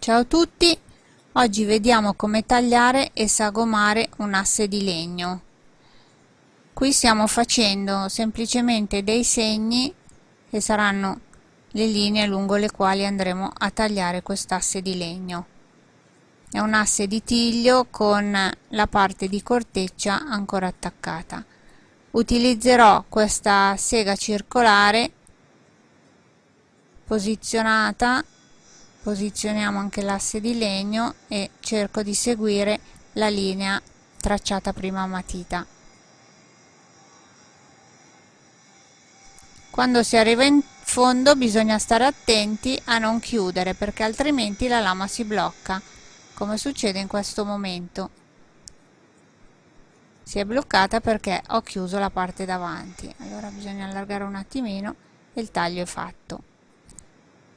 Ciao a tutti, oggi vediamo come tagliare e sagomare un asse di legno. Qui stiamo facendo semplicemente dei segni che saranno le linee lungo le quali andremo a tagliare quest'asse di legno. È un asse di tiglio con la parte di corteccia ancora attaccata. Utilizzerò questa sega circolare posizionata posizioniamo anche l'asse di legno e cerco di seguire la linea tracciata prima a matita. Quando si arriva in fondo bisogna stare attenti a non chiudere perché altrimenti la lama si blocca come succede in questo momento. Si è bloccata perché ho chiuso la parte davanti. Allora bisogna allargare un attimino e il taglio è fatto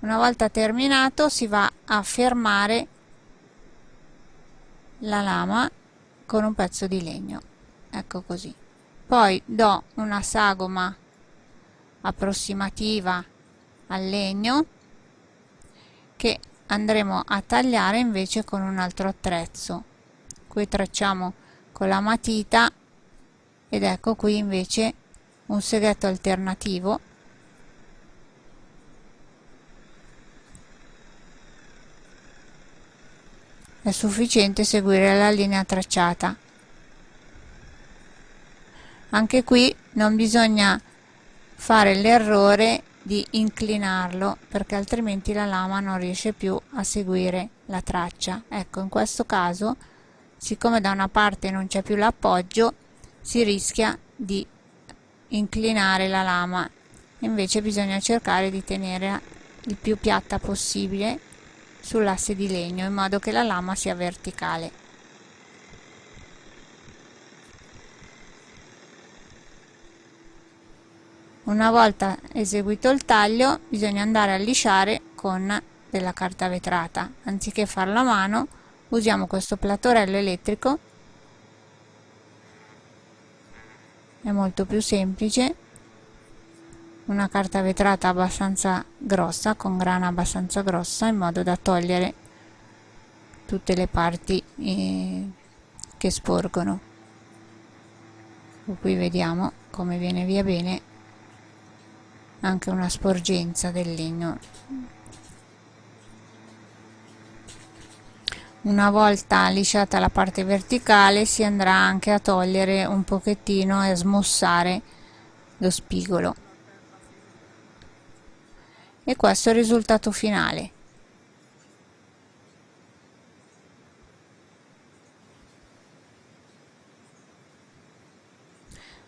una volta terminato si va a fermare la lama con un pezzo di legno. Ecco così. Poi do una sagoma approssimativa al legno che andremo a tagliare invece con un altro attrezzo. Qui tracciamo con la matita ed ecco qui invece un seghetto alternativo è sufficiente seguire la linea tracciata. Anche qui non bisogna fare l'errore di inclinarlo perché altrimenti la lama non riesce più a seguire la traccia. Ecco in questo caso siccome da una parte non c'è più l'appoggio si rischia di inclinare la lama. Invece bisogna cercare di tenere il più piatta possibile sull'asse di legno in modo che la lama sia verticale. Una volta eseguito il taglio bisogna andare a lisciare con della carta vetrata. Anziché farlo a mano usiamo questo platorello elettrico, è molto più semplice una carta vetrata abbastanza grossa con grana abbastanza grossa in modo da togliere tutte le parti eh, che sporgono. Qui vediamo come viene via bene anche una sporgenza del legno. Una volta lisciata la parte verticale si andrà anche a togliere un pochettino e a smussare lo spigolo e questo è il risultato finale.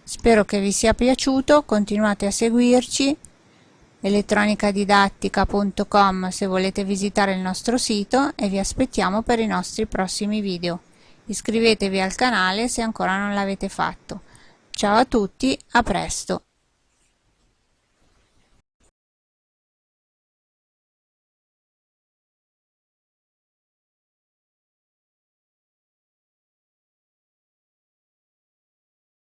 Spero che vi sia piaciuto continuate a seguirci. elettronicadidattica.com se volete visitare il nostro sito e vi aspettiamo per i nostri prossimi video. Iscrivetevi al canale se ancora non l'avete fatto. Ciao a tutti a presto